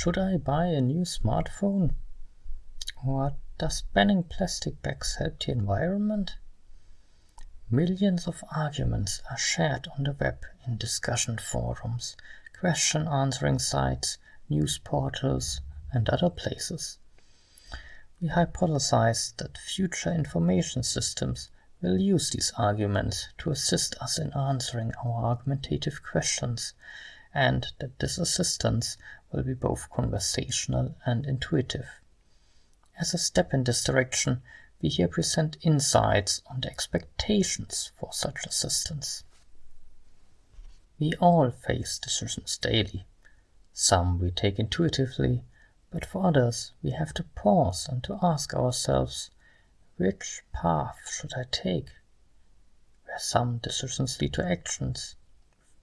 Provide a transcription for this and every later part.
Should I buy a new smartphone? Or does banning plastic bags help the environment? Millions of arguments are shared on the web in discussion forums, question answering sites, news portals, and other places. We hypothesize that future information systems will use these arguments to assist us in answering our argumentative questions, and that this assistance will be both conversational and intuitive. As a step in this direction, we here present insights on the expectations for such assistance. We all face decisions daily. Some we take intuitively, but for others we have to pause and to ask ourselves, which path should I take? Where some decisions lead to actions,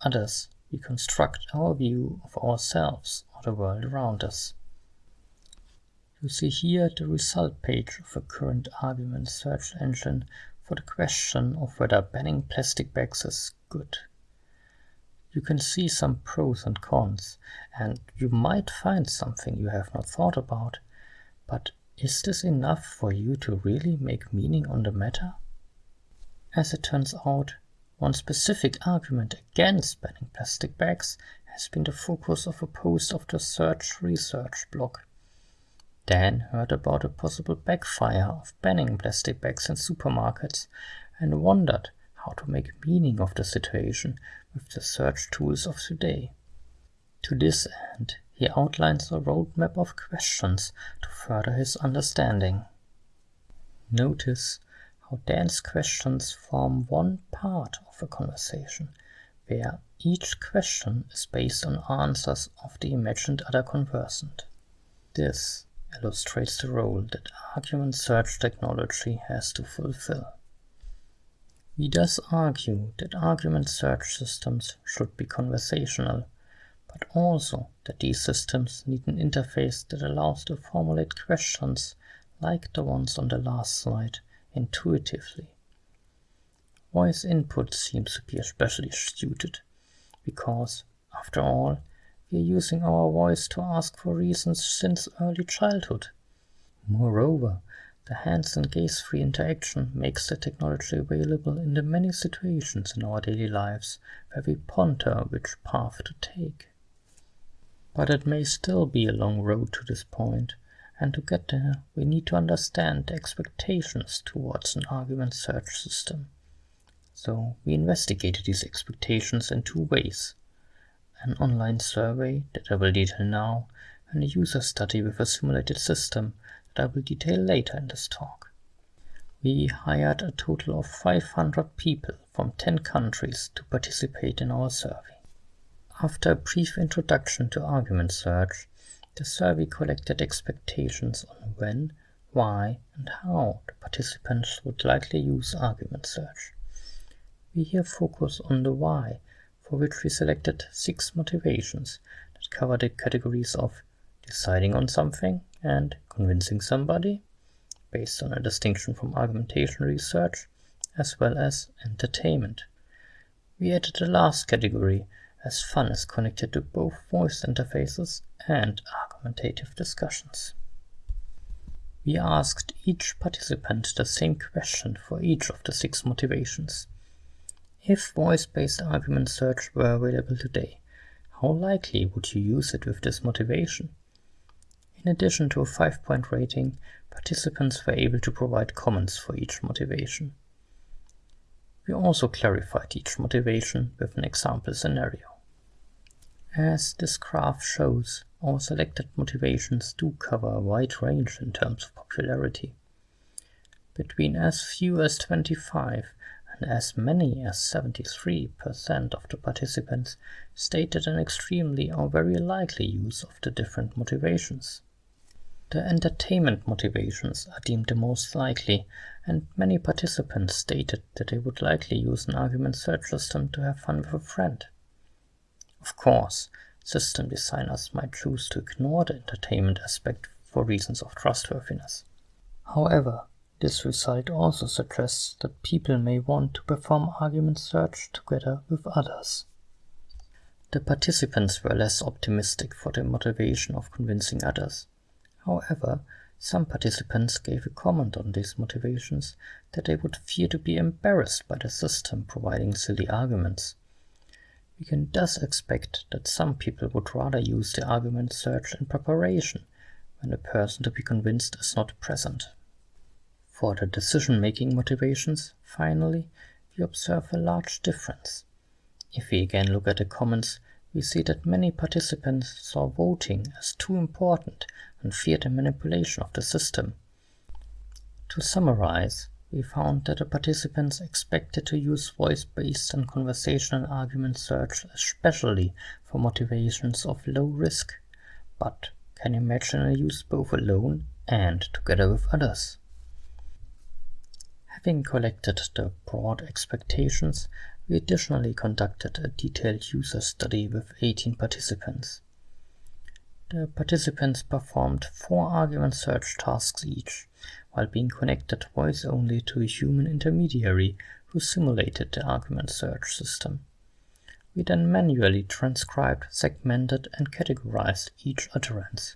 others we construct our view of ourselves or the world around us. You see here the result page of a current argument search engine for the question of whether banning plastic bags is good. You can see some pros and cons, and you might find something you have not thought about, but is this enough for you to really make meaning on the matter? As it turns out, one specific argument against banning plastic bags has been the focus of a post of the Search Research blog. Dan heard about a possible backfire of banning plastic bags in supermarkets and wondered how to make meaning of the situation with the search tools of today. To this end, he outlines a roadmap of questions to further his understanding. Notice how Dan's questions form one part of a conversation, where each question is based on answers of the imagined other conversant. This illustrates the role that argument search technology has to fulfill. We thus argue that argument search systems should be conversational, but also that these systems need an interface that allows to formulate questions like the ones on the last slide intuitively. Voice input seems to be especially suited, because, after all, we are using our voice to ask for reasons since early childhood. Moreover, the hands and gaze-free interaction makes the technology available in the many situations in our daily lives where we ponder which path to take. But it may still be a long road to this point, and to get there, we need to understand the expectations towards an argument search system. So we investigated these expectations in two ways. An online survey that I will detail now, and a user study with a simulated system that I will detail later in this talk. We hired a total of 500 people from 10 countries to participate in our survey. After a brief introduction to argument search, the survey collected expectations on when, why, and how the participants would likely use argument search. We here focus on the why, for which we selected six motivations that cover the categories of deciding on something and convincing somebody, based on a distinction from argumentation research, as well as entertainment. We added the last category as fun is connected to both voice interfaces and discussions. We asked each participant the same question for each of the six motivations. If voice-based argument search were available today, how likely would you use it with this motivation? In addition to a five-point rating, participants were able to provide comments for each motivation. We also clarified each motivation with an example scenario. As this graph shows, our selected motivations do cover a wide range in terms of popularity. Between as few as 25 and as many as 73% of the participants stated an extremely or very likely use of the different motivations. The entertainment motivations are deemed the most likely, and many participants stated that they would likely use an argument search system to have fun with a friend. Of course, system designers might choose to ignore the entertainment aspect for reasons of trustworthiness. However, this result also suggests that people may want to perform argument search together with others. The participants were less optimistic for the motivation of convincing others. However, some participants gave a comment on these motivations that they would fear to be embarrassed by the system providing silly arguments. We can thus expect that some people would rather use the argument search in preparation when the person to be convinced is not present. For the decision-making motivations, finally, we observe a large difference. If we again look at the comments, we see that many participants saw voting as too important and feared the manipulation of the system. To summarize, we found that the participants expected to use voice-based and conversational argument search especially for motivations of low risk, but can imagine a use both alone and together with others. Having collected the broad expectations, we additionally conducted a detailed user study with 18 participants. The participants performed four argument search tasks each, while being connected voice only to a human intermediary who simulated the argument search system. We then manually transcribed, segmented, and categorized each utterance.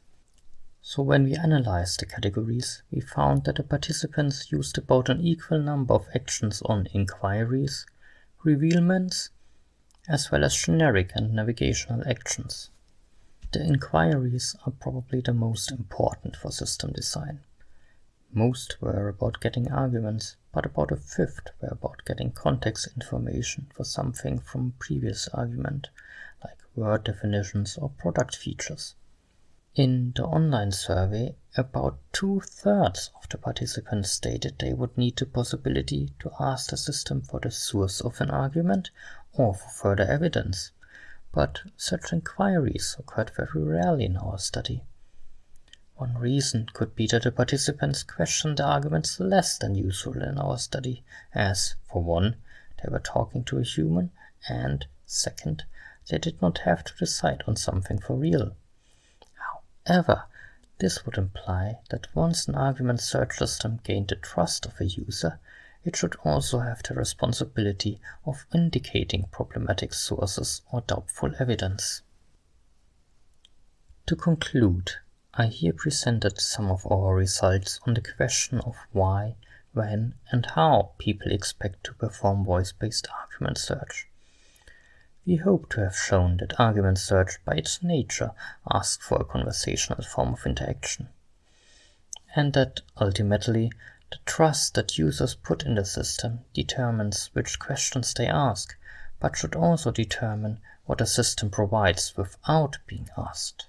So when we analyzed the categories, we found that the participants used about an equal number of actions on inquiries, revealments, as well as generic and navigational actions. The inquiries are probably the most important for system design. Most were about getting arguments, but about a fifth were about getting context information for something from previous argument, like word definitions or product features. In the online survey, about two-thirds of the participants stated they would need the possibility to ask the system for the source of an argument or for further evidence, but such inquiries occurred very rarely in our study. One reason could be that the participants questioned the arguments less than usual in our study, as, for one, they were talking to a human, and, second, they did not have to decide on something for real. However, this would imply that once an argument search system gained the trust of a user, it should also have the responsibility of indicating problematic sources or doubtful evidence. To conclude, I here presented some of our results on the question of why, when, and how people expect to perform voice-based argument search. We hope to have shown that argument search by its nature asks for a conversational form of interaction, and that ultimately the trust that users put in the system determines which questions they ask, but should also determine what the system provides without being asked.